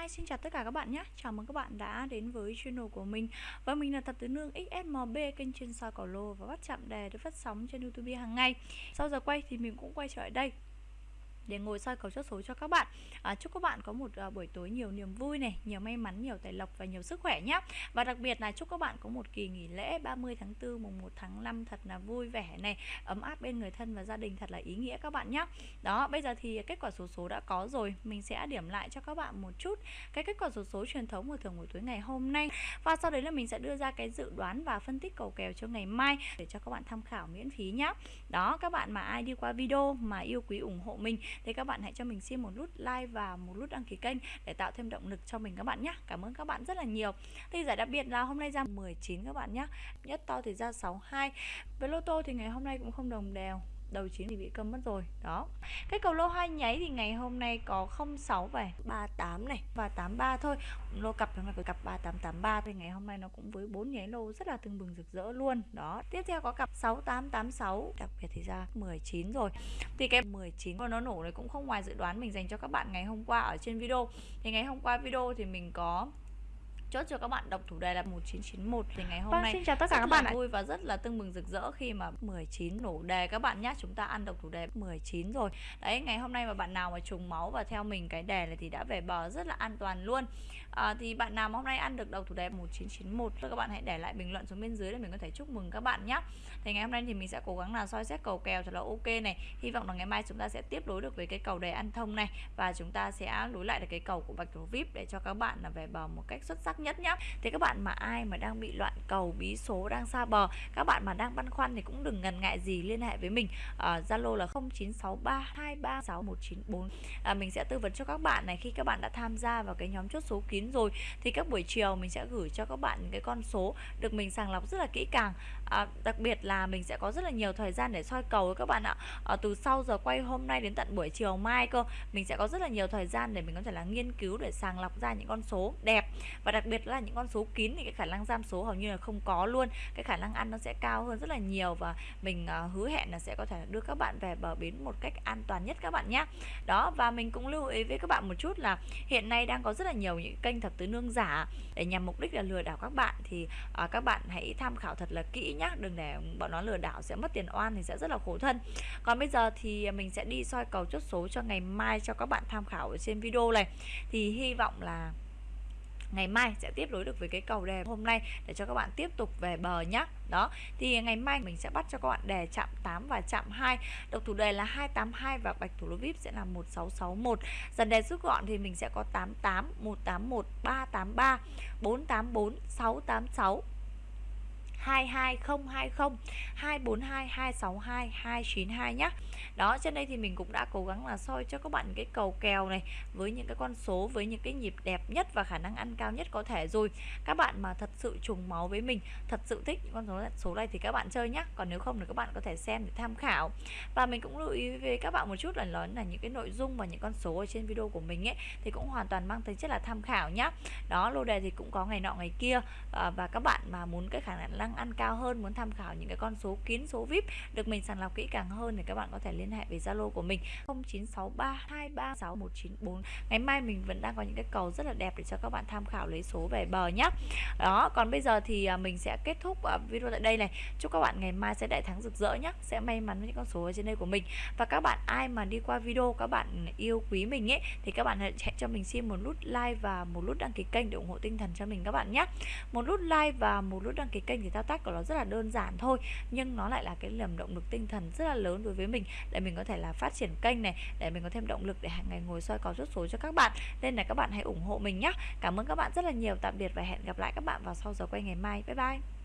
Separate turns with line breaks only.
Hi, xin chào tất cả các bạn nhé. Chào mừng các bạn đã đến với channel của mình. Và mình là Thật Tứ Nương XSMB Kênh chuyên soi cầu lô và bắt chạm đề được phát sóng trên Youtube hàng ngày. Sau giờ quay thì mình cũng quay trở lại đây để ngồi soi cầu chốt số cho các bạn. À, chúc các bạn có một uh, buổi tối nhiều niềm vui này nhiều may mắn nhiều tài lộc và nhiều sức khỏe nhé và đặc biệt là chúc các bạn có một kỳ nghỉ lễ 30 tháng 4 mùng 1 tháng 5 thật là vui vẻ này ấm áp bên người thân và gia đình thật là ý nghĩa các bạn nhé đó bây giờ thì kết quả số số đã có rồi mình sẽ điểm lại cho các bạn một chút cái kết quả số số truyền thống của thường buổi tối ngày hôm nay. Và sau đấy là mình sẽ đưa ra cái dự đoán và phân tích cầu kèo cho ngày mai để cho các bạn tham khảo miễn phí nhé đó các bạn mà ai đi qua video mà yêu quý ủng hộ mình thì các bạn hãy cho mình xin một nút like và một nút đăng ký kênh để tạo thêm động lực cho mình các bạn nhé Cảm ơn các bạn rất là nhiều. Thì giải đặc biệt là hôm nay ra 19 các bạn nhé Nhất to thì ra 62 Với lô tô thì ngày hôm nay cũng không đồng đều đầu 9 thì bị câm mất rồi đó. Cái cầu lô hai nháy thì ngày hôm nay có 06 về. 38 này. Và 83 thôi. Lô cặp hôm nay có cặp 3883 thì ngày hôm nay nó cũng với bốn nháy lô rất là tưng bừng rực rỡ luôn đó. Tiếp theo có cặp 6886 đặc biệt thì ra 19 rồi. Thì cái 19 và nó nổ này cũng không ngoài dự đoán mình dành cho các bạn ngày hôm qua ở trên video. Thì ngày hôm qua video thì mình có chốt cho các bạn độc thủ đề là 1991 thì ngày hôm vâng, nay
xin chào tất cả các bạn
vui và rất là tưng bừng rực rỡ khi mà 19 nổ đề. Các bạn nhé chúng ta ăn độc thủ đề 19 rồi. Đấy ngày hôm nay mà bạn nào mà trùng máu và theo mình cái đề này thì đã về bờ rất là an toàn luôn. À, thì bạn nào mà hôm nay ăn được độc thủ đề 1991 các bạn hãy để lại bình luận xuống bên dưới để mình có thể chúc mừng các bạn nhé thì ngày hôm nay thì mình sẽ cố gắng là soi xét cầu kèo thật là ok này. Hy vọng là ngày mai chúng ta sẽ tiếp nối được với cái cầu đề ăn thông này và chúng ta sẽ nối lại được cái cầu của bạch thủ vip để cho các bạn là về bờ một cách xuất sắc nhất nhá. Thì các bạn mà ai mà đang bị loạn cầu bí số đang xa bờ các bạn mà đang băn khoăn thì cũng đừng ngần ngại gì liên hệ với mình zalo uh, là 0963236194 à, mình sẽ tư vấn cho các bạn này khi các bạn đã tham gia vào cái nhóm chốt số kín rồi thì các buổi chiều mình sẽ gửi cho các bạn những cái con số được mình sàng lọc rất là kỹ càng. À, đặc biệt là mình sẽ có rất là nhiều thời gian để soi cầu với các bạn ạ. À, từ sau giờ quay hôm nay đến tận buổi chiều mai cơ mình sẽ có rất là nhiều thời gian để mình có thể là nghiên cứu để sàng lọc ra những con số đẹp. Và đặc biệt là những con số kín thì cái khả năng giam số hầu như là không có luôn. Cái khả năng ăn nó sẽ cao hơn rất là nhiều và mình uh, hứa hẹn là sẽ có thể đưa các bạn về bờ bến một cách an toàn nhất các bạn nhé đó và mình cũng lưu ý với các bạn một chút là hiện nay đang có rất là nhiều những kênh thập tứ nương giả để nhằm mục đích là lừa đảo các bạn thì uh, các bạn hãy tham khảo thật là kỹ nhá đừng để bọn nó lừa đảo sẽ mất tiền oan thì sẽ rất là khổ thân. Còn bây giờ thì mình sẽ đi soi cầu chốt số cho ngày mai cho các bạn tham khảo ở trên video này. Thì hy vọng là ngày mai sẽ tiếp nối được với cái cầu đề hôm nay để cho các bạn tiếp tục về bờ nhá. Đó, thì ngày mai mình sẽ bắt cho các bạn đề chạm 8 và chạm 2 độc thủ đề là 282 và bạch thủ lô vip sẽ là 1661 dần đề rút gọn thì mình sẽ có 88 181 383 484 686 22020 242 262 292 nhé đó trên đây thì mình cũng đã cố gắng là soi cho các bạn cái cầu kèo này với những cái con số với những cái nhịp đẹp nhất và khả năng ăn cao nhất có thể rồi. Các bạn mà thật sự trùng máu với mình thật sự thích những con số số này thì các bạn chơi nhé còn nếu không thì các bạn có thể xem để tham khảo. Và mình cũng lưu ý với các bạn một chút là lớn là những cái nội dung và những con số ở trên video của mình ấy thì cũng hoàn toàn mang tính chất là tham khảo nhá. Đó lô đề thì cũng có ngày nọ ngày kia à, và các bạn mà muốn cái khả năng ăn cao hơn, muốn tham khảo những cái con số kín số vip được mình sàng lọc kỹ càng hơn thì các bạn có thể liên hệ với Zalo của mình 0963236194 ngày mai mình vẫn đang có những cái cầu rất là đẹp để cho các bạn tham khảo lấy số về bờ nhé đó, còn bây giờ thì à, mình sẽ kết thúc à, video tại đây này. Chúc các bạn ngày mai sẽ đại thắng rực rỡ nhé sẽ may mắn với những con số ở trên đây của mình. Và các bạn ai mà đi qua video các bạn yêu quý mình ấy, thì các bạn hãy cho mình xin một nút like và một nút đăng ký kênh để ủng hộ tinh thần cho mình các bạn nhé một nút like và một nút đăng ký kênh thì ta thao tác của nó rất là đơn giản thôi, nhưng nó lại là cái niềm động lực tinh thần rất là lớn đối với mình, để mình có thể là phát triển kênh này, để mình có thêm động lực để hàng ngày ngồi soi có rút số cho các bạn. Nên là các bạn hãy ủng hộ mình nhé cảm ơn các bạn rất là nhiều. Tạm biệt và hẹn gặp lại các bạn vào sau giờ quay ngày mai. Bye bye!